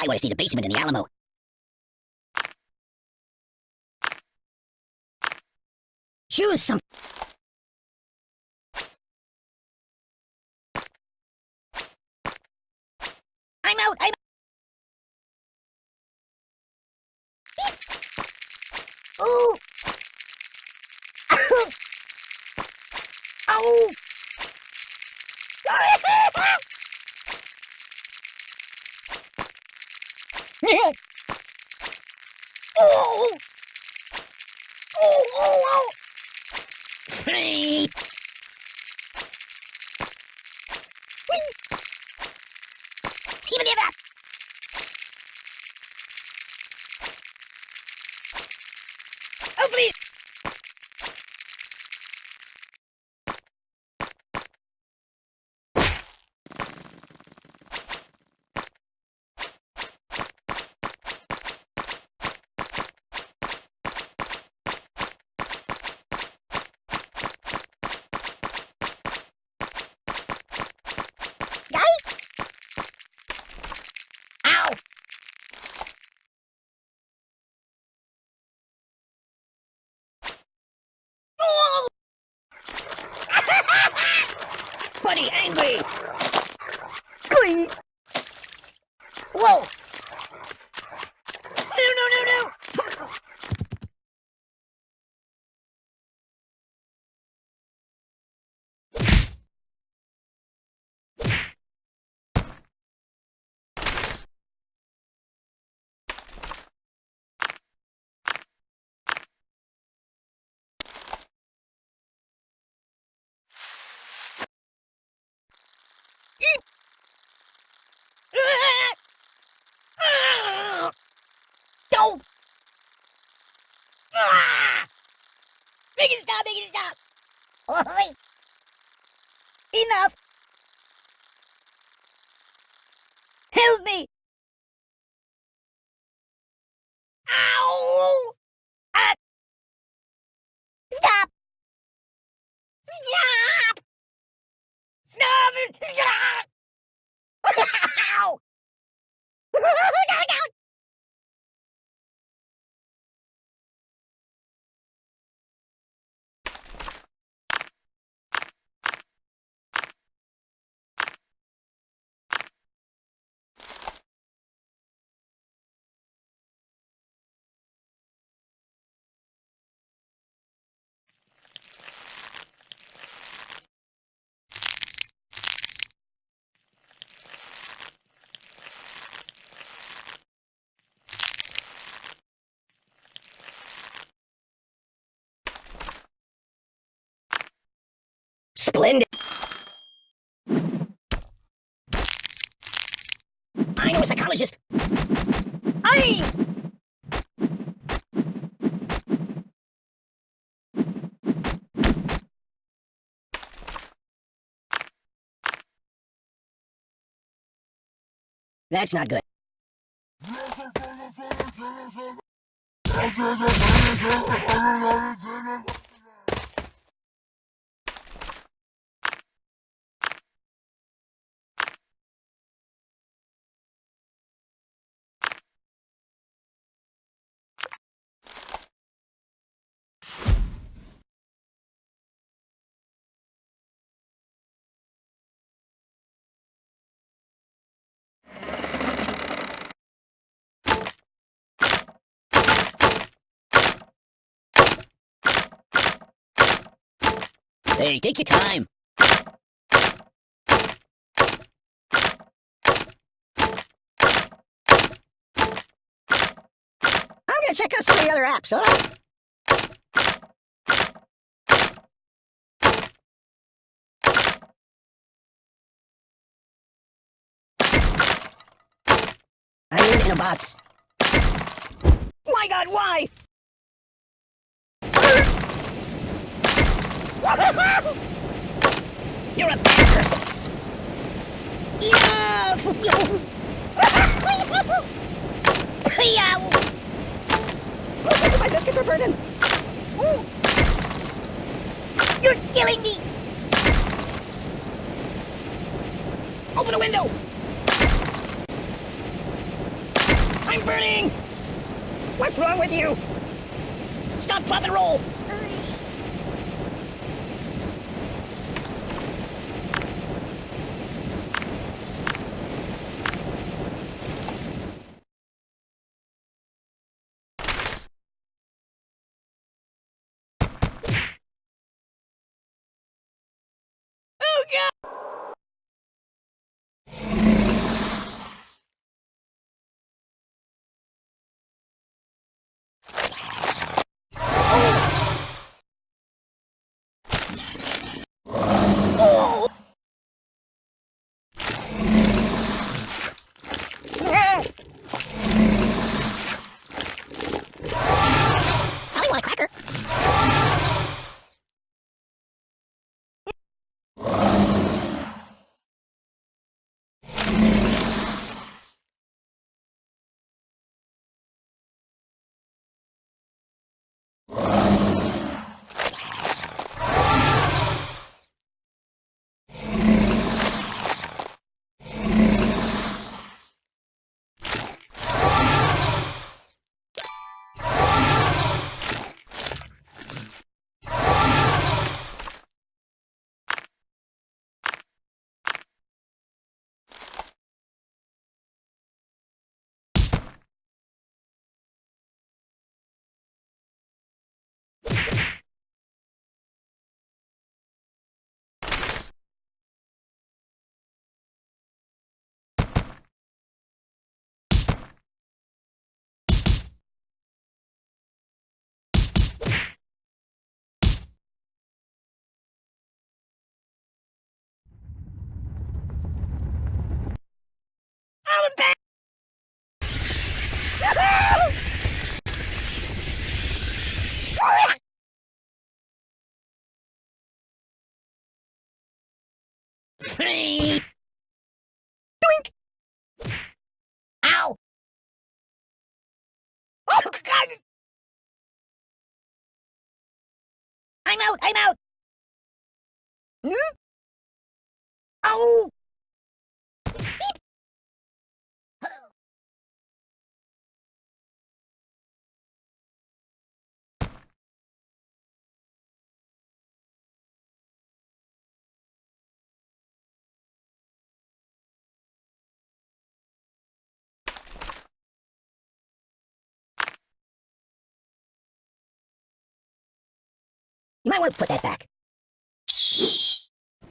I want to see the basement in the Alamo. Choose some. I'm out. I'm. Ooh. Ow. oh. Oh, oh, oh. Whee! Even the other. Oh, please. Ow! Oh! Buddy, angry! Glee! Whoa! No, no, no, no! Don't! Enough! Help me! Ow! Ah! Stop! Stop! Stop! Stop! Ow! no, no! Splendid. I know a psychologist. I. That's not good. Hey, take your time. I'm gonna check out some of the other apps, alright? I live in a box. My god, why? You're a bad person. Enough! Yeah. My biscuits are burning. Ooh. You're killing me. Open a window. I'm burning! What's wrong with you? Stop, drop, and roll! I'm! Doink! Ow! Oh, God! I'm out! I'm out! Hmm? Oh! You might want to put that back.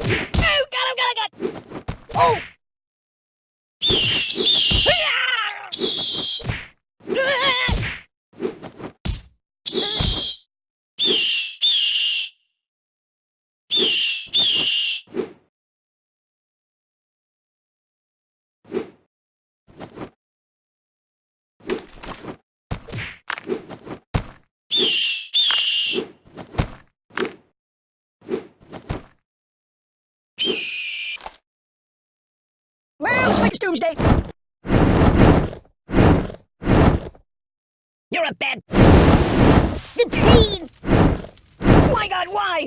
Oh, God, oh, God, oh, God! Oh! Well, doomsday. You're a bad... The pain! My God, why?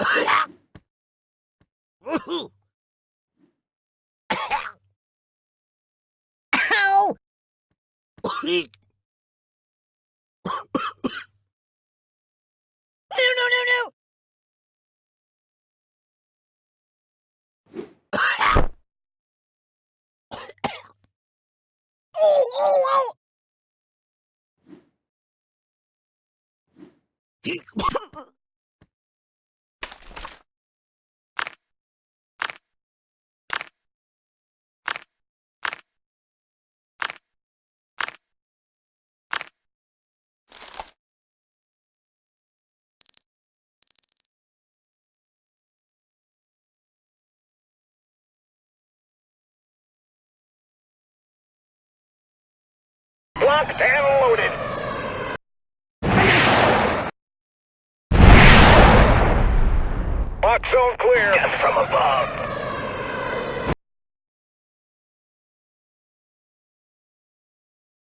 Yeah! More? Ow! No, no, no, no! oh, oh, oh! Locked loaded. Lock zone clear. Death from above.